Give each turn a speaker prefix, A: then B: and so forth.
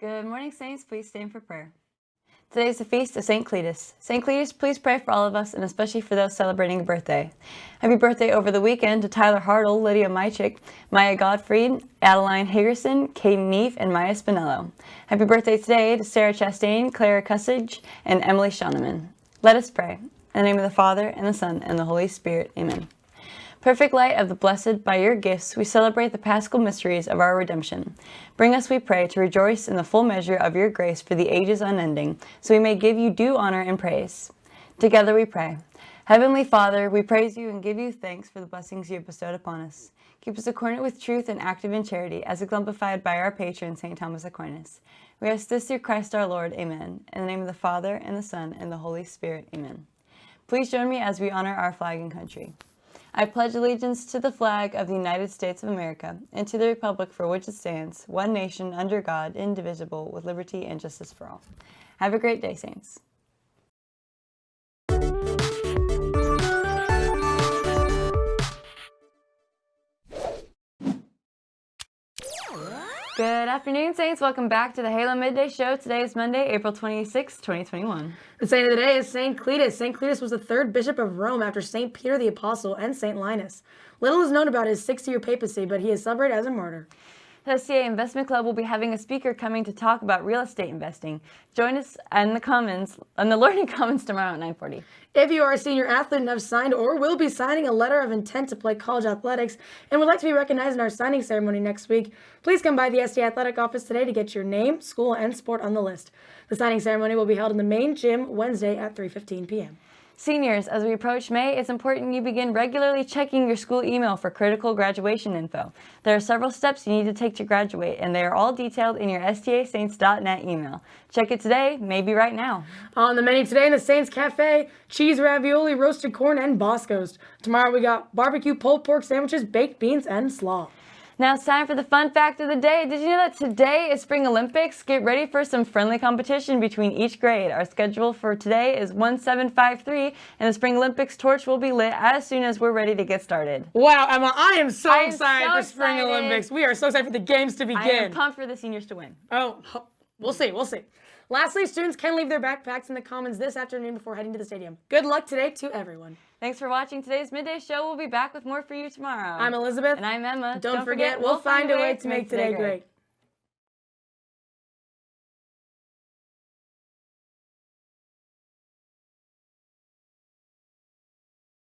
A: Good morning, Saints. Please stand for prayer. Today is the feast of St. Cletus. St. Cletus, please pray for all of us and especially for those celebrating a birthday. Happy birthday over the weekend to Tyler Hartle, Lydia Mychik, Maya Godfried, Adeline Hagerson, Katie Neef, and Maya Spinello. Happy birthday today to Sarah Chastain, Clara Cussage, and Emily Shoneman. Let us pray. In the name of the Father, and the Son, and the Holy Spirit. Amen. Perfect light of the blessed, by your gifts we celebrate the paschal mysteries of our redemption. Bring us, we pray, to rejoice in the full measure of your grace for the ages unending, so we may give you due honor and praise. Together we pray. Heavenly Father, we praise you and give you thanks for the blessings you have bestowed upon us. Keep us accordant with truth and active in charity, as exemplified by our patron, St. Thomas Aquinas. We ask this through Christ our Lord. Amen. In the name of the Father, and the Son, and the Holy Spirit. Amen. Please join me as we honor our flag and country. I pledge allegiance to the flag of the United States of America and to the republic for which it stands, one nation under God, indivisible, with liberty and justice for all. Have a great day, Saints. Good afternoon, Saints. Welcome back to the Halo Midday Show. Today is Monday, April 26, 2021.
B: The saint of the day is St. Cletus. St. Cletus was the third bishop of Rome after St. Peter the Apostle and St. Linus. Little is known about his six-year papacy, but he is celebrated as a martyr.
A: The STA Investment Club will be having a speaker coming to talk about real estate investing. Join us in the Commons, in the Learning Commons tomorrow at 9.40.
B: If you are a senior athlete and have signed or will be signing a letter of intent to play college athletics and would like to be recognized in our signing ceremony next week, please come by the STA Athletic office today to get your name, school, and sport on the list. The signing ceremony will be held in the main gym Wednesday at 3.15 p.m.
A: Seniors, as we approach May, it's important you begin regularly checking your school email for critical graduation info. There are several steps you need to take to graduate, and they are all detailed in your stasaints.net email. Check it today, maybe right now.
B: On the menu today in the Saints Cafe, cheese ravioli, roasted corn, and Bosco's. Tomorrow we got barbecue pulled pork sandwiches, baked beans, and slaw.
A: Now it's time for the fun fact of the day. Did you know that today is Spring Olympics? Get ready for some friendly competition between each grade. Our schedule for today is 1753 and the Spring Olympics torch will be lit as soon as we're ready to get started.
B: Wow, Emma, I am so
A: I am
B: excited
A: so
B: for Spring
A: excited.
B: Olympics. We are so excited for the games to begin.
A: I am pumped for the seniors to win.
B: Oh, we'll see, we'll see. Lastly, students can leave their backpacks in the commons this afternoon before heading to the stadium. Good luck today to everyone.
A: Thanks for watching today's Midday Show. We'll be back with more for you tomorrow.
B: I'm Elizabeth.
A: And I'm Emma.
B: Don't, forget, we'll find a way to make today great.